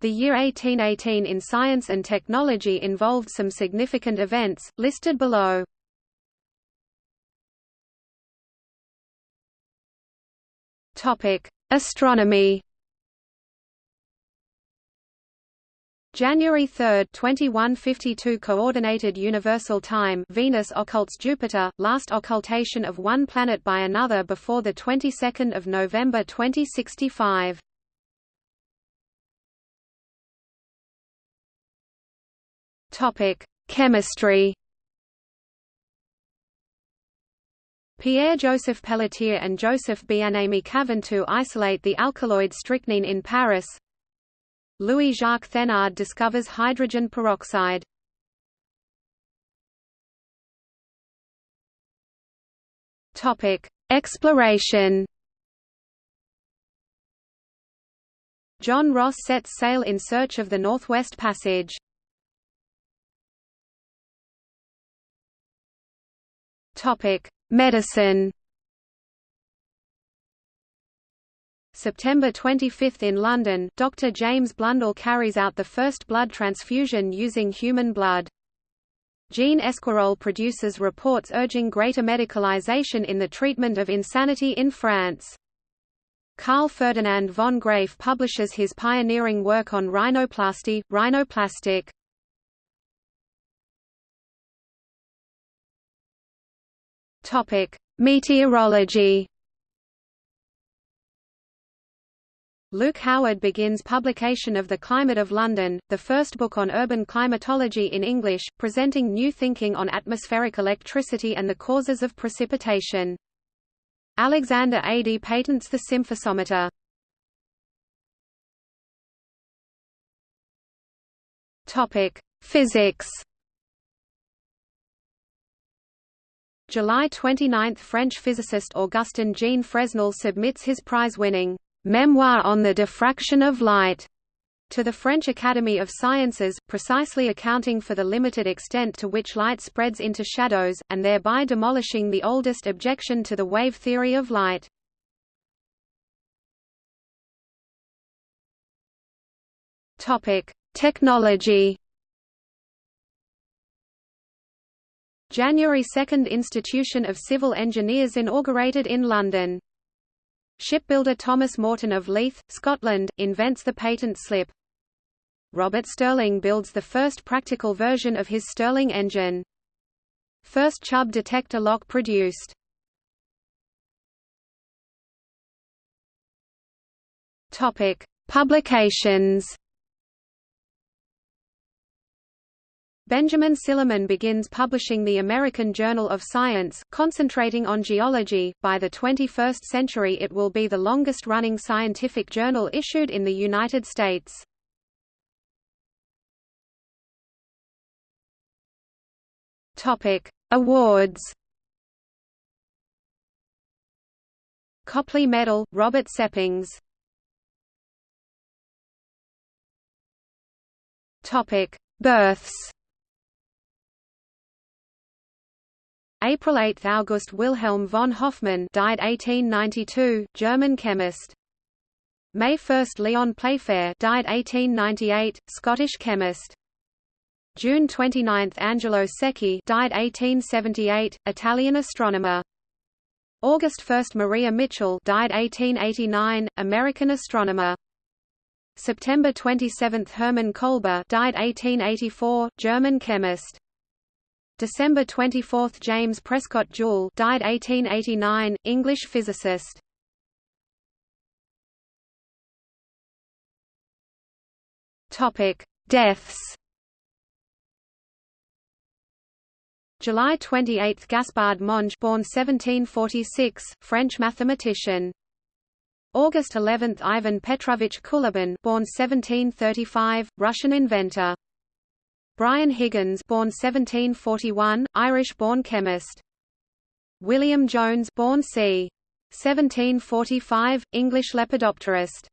The year 1818 in science and technology involved some significant events, listed below. Astronomy January 3, 2152 Coordinated Universal Time Venus occults Jupiter, last occultation of one planet by another before the 22nd of November 2065. Topic: Chemistry Pierre-Joseph Pelletier and Joseph Bien-Aimé Caventou isolate the alkaloid strychnine in Paris Louis-Jacques Thénard discovers hydrogen peroxide. Topic: Exploration. John Ross sets sail in search of the Northwest Passage. Topic: Medicine. September 25 in London, Dr. James Blundell carries out the first blood transfusion using human blood. Jean Esquirol produces reports urging greater medicalization in the treatment of insanity in France. Carl Ferdinand von Graefe publishes his pioneering work on rhinoplasty, rhinoplastic. Meteorology Luke Howard begins publication of The Climate of London, the first book on urban climatology in English, presenting new thinking on atmospheric electricity and the causes of precipitation. Alexander Adie patents the sympiesometer. Physics July 29 – French physicist Augustin Jean Fresnel submits his prize-winning Memoir on the Diffraction of Light to the French Academy of Sciences, precisely accounting for the limited extent to which light spreads into shadows, and thereby demolishing the oldest objection to the wave theory of light. Technology January 2 – Institution of Civil Engineers inaugurated in London Shipbuilder Thomas Morton of Leith, Scotland, invents the patent slip. Robert Stirling builds the first practical version of his Stirling engine. First Chubb detector lock produced. Topic: Publications. Benjamin Silliman begins publishing the American Journal of Science, concentrating on geology. By the 21st century, it will be the longest running scientific journal issued in the United States. Topic: Awards. Copley Medal, Robert Seppings. Topic: Births. April 8 – August Wilhelm von Hofmann died 1892, German chemist. May 1 – Lyon Playfair died 1898, Scottish chemist. June 29 – Angelo Secchi died 1878, Italian astronomer. August 1 – Maria Mitchell died 1889, American astronomer. September 27 – Hermann Kolbe died 1884, German chemist. December 24 – James Prescott Joule died 1889, English physicist. Topic: Deaths July 28 – Gaspard Monge born 1746, French mathematician. August 11 – Ivan Petrovich Kulibin born 1735, Russian inventor. Bryan Higgins born 1741, Irish-born chemist. William Jones born c. 1745, English lepidopterist.